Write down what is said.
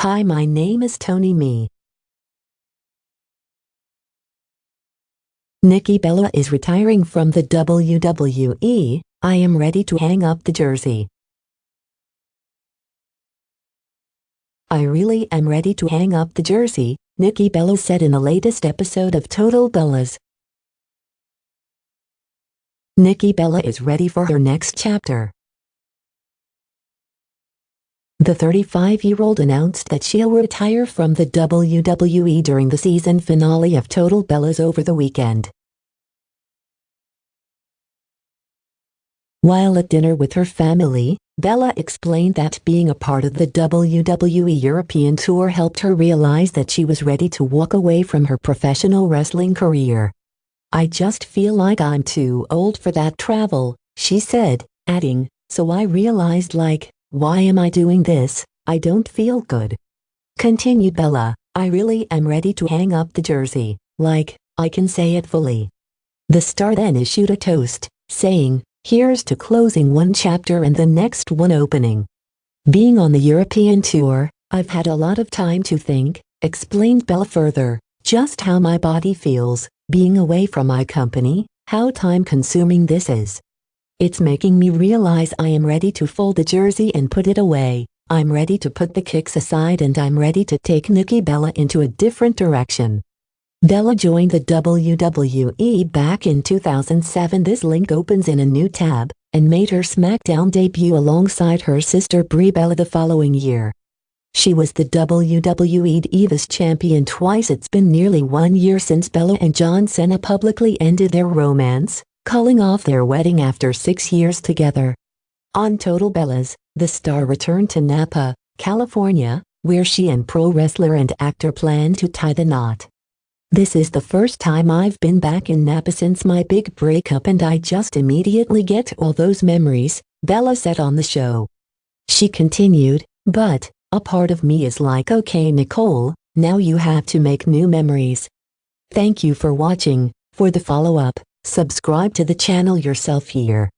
Hi my name is Tony Me. Nikki Bella is retiring from the WWE, I am ready to hang up the jersey. I really am ready to hang up the jersey, Nikki Bella said in the latest episode of Total Bellas. Nikki Bella is ready for her next chapter. The 35-year-old announced that she'll retire from the WWE during the season finale of Total Bellas over the weekend. While at dinner with her family, Bella explained that being a part of the WWE European Tour helped her realize that she was ready to walk away from her professional wrestling career. I just feel like I'm too old for that travel, she said, adding, so I realized like, why am I doing this? I don't feel good. Continued Bella, I really am ready to hang up the jersey, like, I can say it fully. The star then issued a toast, saying, here's to closing one chapter and the next one opening. Being on the European tour, I've had a lot of time to think, explained Bella further, just how my body feels, being away from my company, how time-consuming this is. It's making me realize I am ready to fold the jersey and put it away. I'm ready to put the kicks aside and I'm ready to take Nikki Bella into a different direction. Bella joined the WWE back in 2007 this link opens in a new tab, and made her SmackDown debut alongside her sister Brie Bella the following year. She was the WWE Divas champion twice it's been nearly one year since Bella and John Cena publicly ended their romance, calling off their wedding after six years together. On Total Bellas, the star returned to Napa, California, where she and pro wrestler and actor plan to tie the knot. This is the first time I've been back in Napa since my big breakup and I just immediately get all those memories, Bella said on the show. She continued, but, a part of me is like okay Nicole, now you have to make new memories. Thank you for watching, for the follow-up, subscribe to the channel yourself here.